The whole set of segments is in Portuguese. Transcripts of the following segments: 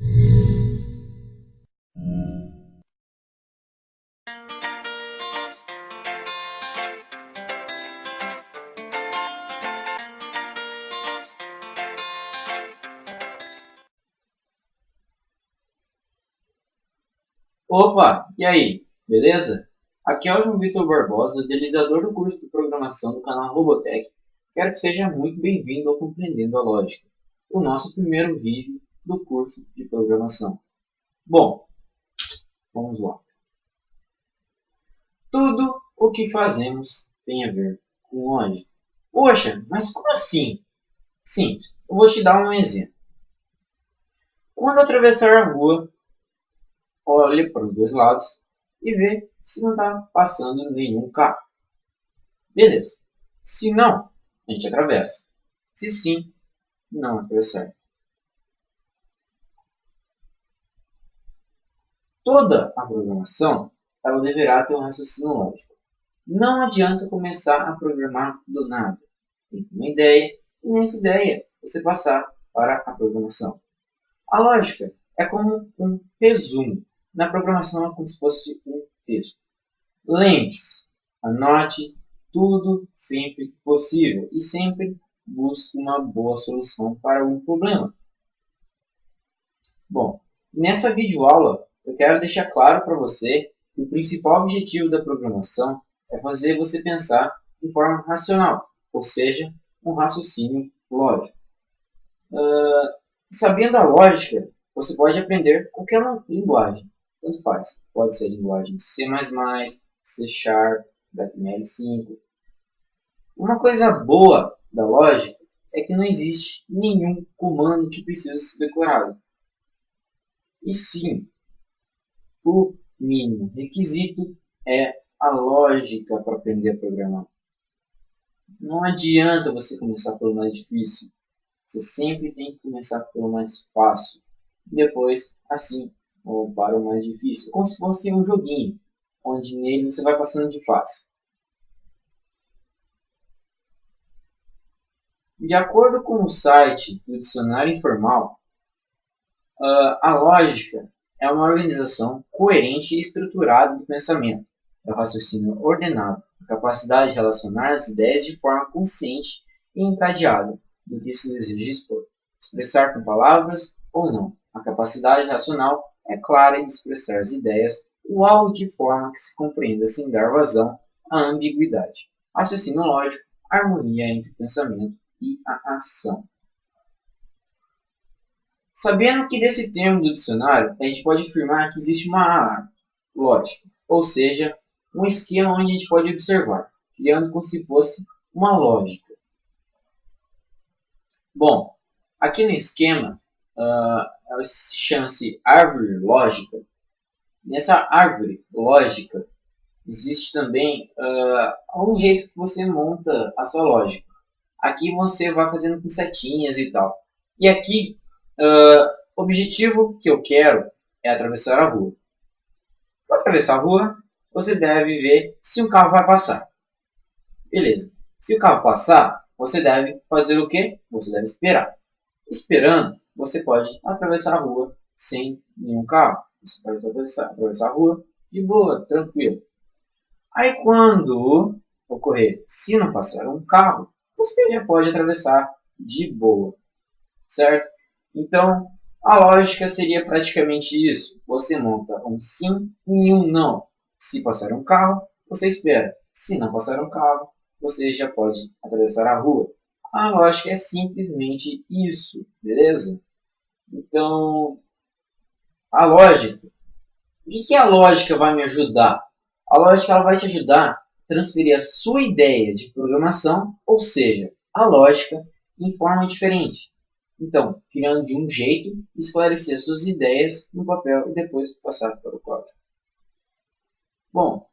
Opa, e aí, beleza? Aqui é o João Vitor Barbosa, idealizador do curso de programação do canal Robotech. Quero que seja muito bem-vindo ao Compreendendo a Lógica, o nosso primeiro vídeo do curso de programação. Bom, vamos lá. Tudo o que fazemos tem a ver com lógica. Poxa, mas como assim? Simples, eu vou te dar um exemplo. Quando atravessar a rua, olhe para os dois lados e vê se não está passando nenhum carro. Beleza. Se não, a gente atravessa. Se sim, não atravessar. Toda a programação ela deverá ter um raciocínio lógico. Não adianta começar a programar do nada. Tem uma ideia e nessa ideia você passar para a programação. A lógica é como um resumo na programação é como se fosse um texto. Lembre-se, anote tudo sempre que possível e sempre busque uma boa solução para um problema. Bom, nessa videoaula eu quero deixar claro para você que o principal objetivo da programação é fazer você pensar de forma racional, ou seja, um raciocínio lógico. Uh, sabendo a lógica, você pode aprender qualquer linguagem tanto faz. Pode ser linguagem C++, C Sharp, HTML5. Uma coisa boa da lógica é que não existe nenhum comando que precisa ser decorado. E sim, o mínimo requisito é a lógica para aprender a programar. Não adianta você começar pelo mais difícil. Você sempre tem que começar pelo mais fácil. Depois, assim, ou para o mais difícil, como se fosse um joguinho, onde nele você vai passando de fase. De acordo com o site do Dicionário Informal, a lógica é uma organização coerente e estruturada do pensamento, é o raciocínio ordenado, a capacidade de relacionar as ideias de forma consciente e encadeada do que se deseja expor, expressar com palavras ou não, a capacidade racional é clara em expressar as ideias ou algo de forma que se compreenda sem dar vazão à ambiguidade. Raciocínio lógico, harmonia entre o pensamento e a ação. Sabendo que desse termo do dicionário, a gente pode afirmar que existe uma lógica, ou seja, um esquema onde a gente pode observar, criando como se fosse uma lógica. Bom, aqui no esquema, uh, chama-se árvore lógica. Nessa árvore lógica existe também uh, um jeito que você monta a sua lógica. Aqui você vai fazendo com setinhas e tal. E aqui, uh, o objetivo que eu quero é atravessar a rua. Para atravessar a rua, você deve ver se um carro vai passar. Beleza. Se o carro passar, você deve fazer o quê? Você deve esperar. Esperando, você pode atravessar a rua sem nenhum carro. Você pode atravessar, atravessar a rua de boa, tranquilo. Aí quando ocorrer, se não passar um carro, você já pode atravessar de boa, certo? Então, a lógica seria praticamente isso. Você monta um sim e um não. Se passar um carro, você espera. Se não passar um carro, você já pode atravessar a rua. A lógica é simplesmente isso, beleza? Então, a lógica. O que, que a lógica vai me ajudar? A lógica ela vai te ajudar a transferir a sua ideia de programação, ou seja, a lógica, em forma diferente. Então, criando de um jeito, esclarecer suas ideias no papel e depois passar para o código. Bom,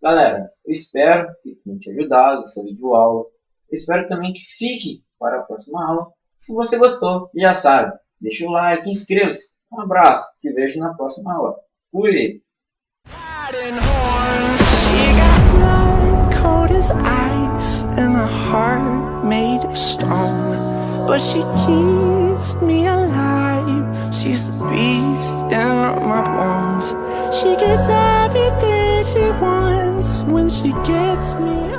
galera, eu espero que tenha te ajudado essa videoaula. Eu espero também que fique para a próxima aula. Se você gostou, já sabe, Deixa o like, inscreva-se. Um abraço, te vejo na próxima aula. Fui! But she keeps me alive She's the beast in my bones. She gets everything she wants when she gets me.